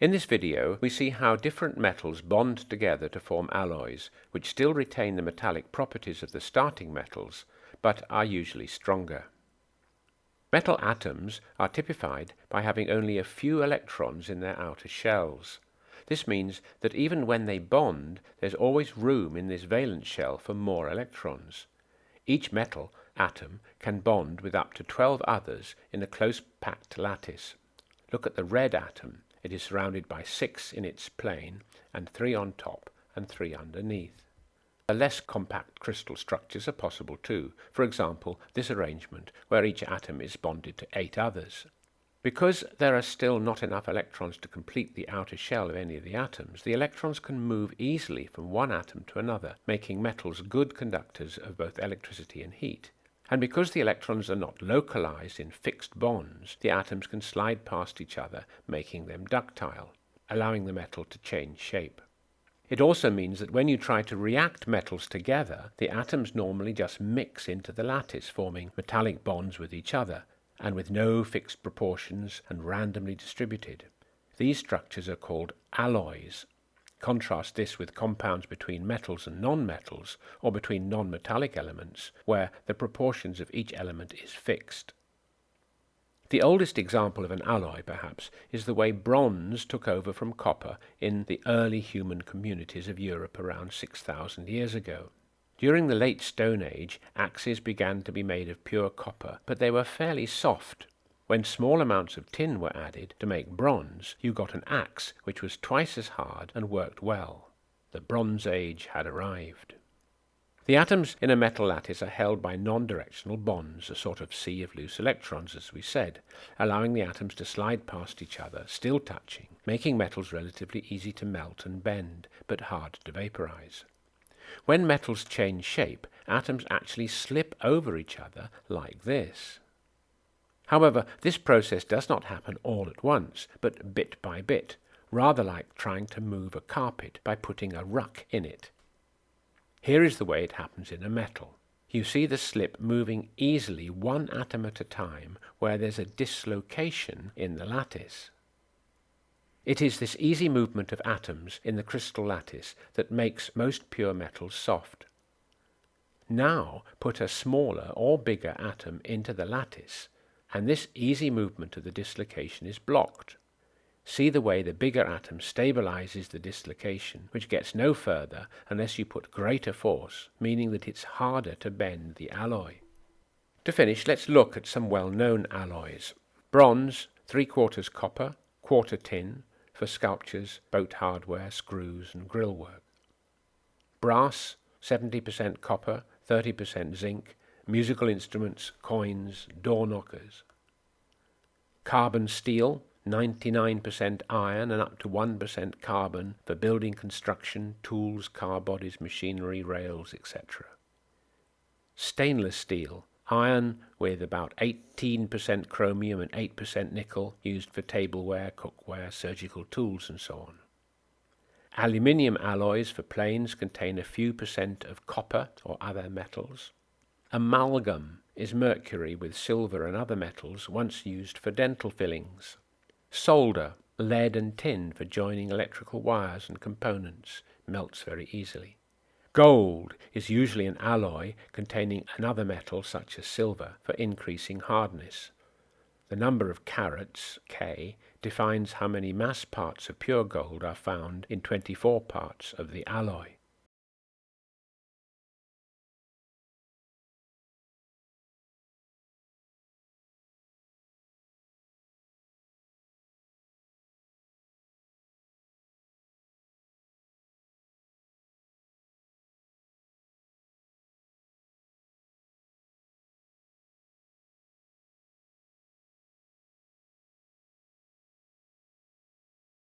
In this video, we see how different metals bond together to form alloys, which still retain the metallic properties of the starting metals, but are usually stronger. Metal atoms are typified by having only a few electrons in their outer shells. This means that even when they bond, there's always room in this valence shell for more electrons. Each metal atom can bond with up to 12 others in a close packed lattice. Look at the red atom. It is surrounded by six in its plane, and three on top and three underneath. Less compact crystal structures are possible too, for example this arrangement where each atom is bonded to eight others. Because there are still not enough electrons to complete the outer shell of any of the atoms, the electrons can move easily from one atom to another, making metals good conductors of both electricity and heat. And because the electrons are not localized in fixed bonds, the atoms can slide past each other, making them ductile, allowing the metal to change shape. It also means that when you try to react metals together, the atoms normally just mix into the lattice, forming metallic bonds with each other, and with no fixed proportions and randomly distributed. These structures are called alloys, Contrast this with compounds between metals and nonmetals, or between non-metallic elements, where the proportions of each element is fixed. The oldest example of an alloy, perhaps, is the way bronze took over from copper in the early human communities of Europe around 6,000 years ago. During the late Stone Age, axes began to be made of pure copper, but they were fairly soft, when small amounts of tin were added to make bronze, you got an axe which was twice as hard and worked well. The Bronze Age had arrived. The atoms in a metal lattice are held by non-directional bonds, a sort of sea of loose electrons, as we said, allowing the atoms to slide past each other, still touching, making metals relatively easy to melt and bend, but hard to vaporize. When metals change shape, atoms actually slip over each other like this. However, this process does not happen all at once, but bit by bit, rather like trying to move a carpet by putting a ruck in it. Here is the way it happens in a metal. You see the slip moving easily one atom at a time where there's a dislocation in the lattice. It is this easy movement of atoms in the crystal lattice that makes most pure metals soft. Now put a smaller or bigger atom into the lattice and this easy movement of the dislocation is blocked. See the way the bigger atom stabilizes the dislocation, which gets no further unless you put greater force, meaning that it's harder to bend the alloy. To finish, let's look at some well-known alloys. Bronze, three quarters copper, quarter tin, for sculptures, boat hardware, screws and grill work. Brass, 70% copper, 30% zinc, musical instruments, coins, door knockers. Carbon steel, 99% iron and up to 1% carbon for building construction, tools, car bodies, machinery, rails, etc. Stainless steel, iron with about 18% chromium and 8% nickel used for tableware, cookware, surgical tools and so on. Aluminium alloys for planes contain a few percent of copper or other metals. Amalgam is mercury with silver and other metals once used for dental fillings. Solder, lead and tin for joining electrical wires and components, melts very easily. Gold is usually an alloy containing another metal such as silver for increasing hardness. The number of carats, K, defines how many mass parts of pure gold are found in 24 parts of the alloy.